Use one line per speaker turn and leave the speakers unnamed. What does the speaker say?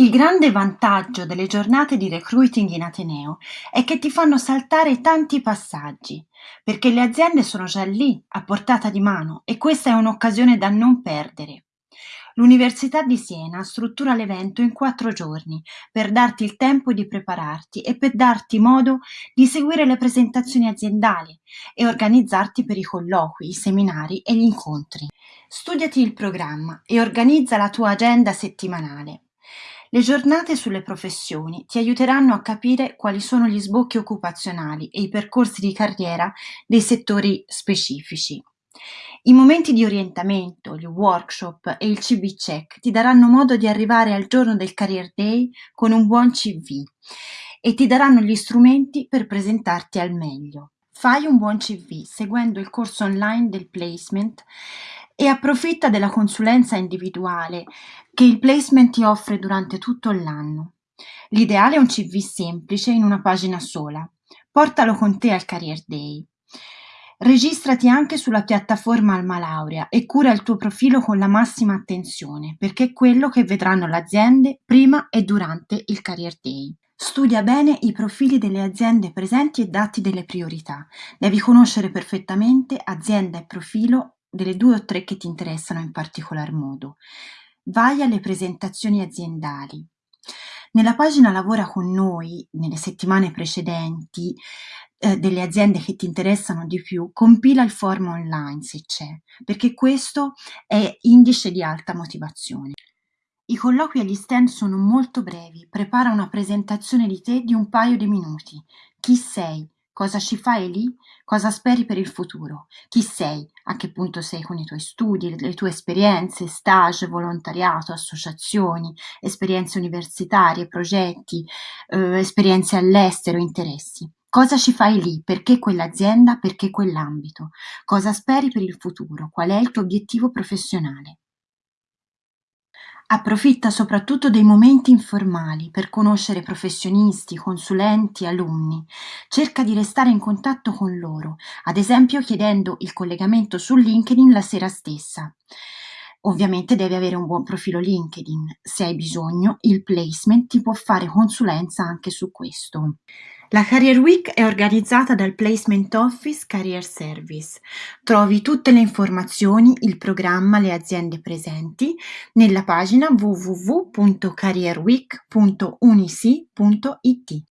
Il grande vantaggio delle giornate di recruiting in ateneo è che ti fanno saltare tanti passaggi, perché le aziende sono già lì, a portata di mano, e questa è un'occasione da non perdere. L'Università di Siena struttura l'evento in quattro giorni per darti il tempo di prepararti e per darti modo di seguire le presentazioni aziendali e organizzarti per i colloqui, i seminari e gli incontri. Studiati il programma e organizza la tua agenda settimanale. Le giornate sulle professioni ti aiuteranno a capire quali sono gli sbocchi occupazionali e i percorsi di carriera dei settori specifici. I momenti di orientamento, gli workshop e il CB check ti daranno modo di arrivare al giorno del Career Day con un buon CV e ti daranno gli strumenti per presentarti al meglio. Fai un buon CV seguendo il corso online del placement e approfitta della consulenza individuale che il placement ti offre durante tutto l'anno. L'ideale è un CV semplice in una pagina sola. Portalo con te al Career Day. Registrati anche sulla piattaforma Alma Laurea e cura il tuo profilo con la massima attenzione, perché è quello che vedranno le aziende prima e durante il Career Day. Studia bene i profili delle aziende presenti e datti delle priorità. Devi conoscere perfettamente azienda e profilo delle due o tre che ti interessano in particolar modo. Vai alle presentazioni aziendali. Nella pagina Lavora con noi, nelle settimane precedenti, eh, delle aziende che ti interessano di più, compila il form online se c'è, perché questo è indice di alta motivazione. I colloqui agli stand sono molto brevi, prepara una presentazione di te di un paio di minuti. Chi sei? Cosa ci fai lì? Cosa speri per il futuro? Chi sei? A che punto sei con i tuoi studi, le tue esperienze, stage, volontariato, associazioni, esperienze universitarie, progetti, eh, esperienze all'estero, interessi? Cosa ci fai lì? Perché quell'azienda? Perché quell'ambito? Cosa speri per il futuro? Qual è il tuo obiettivo professionale? Approfitta soprattutto dei momenti informali per conoscere professionisti, consulenti, alunni. Cerca di restare in contatto con loro, ad esempio chiedendo il collegamento su LinkedIn la sera stessa. Ovviamente devi avere un buon profilo LinkedIn. Se hai bisogno, il placement ti può fare consulenza anche su questo. La Career Week è organizzata dal Placement Office Career Service. Trovi tutte le informazioni, il programma, le aziende presenti nella pagina www.careerweek.unisi.it.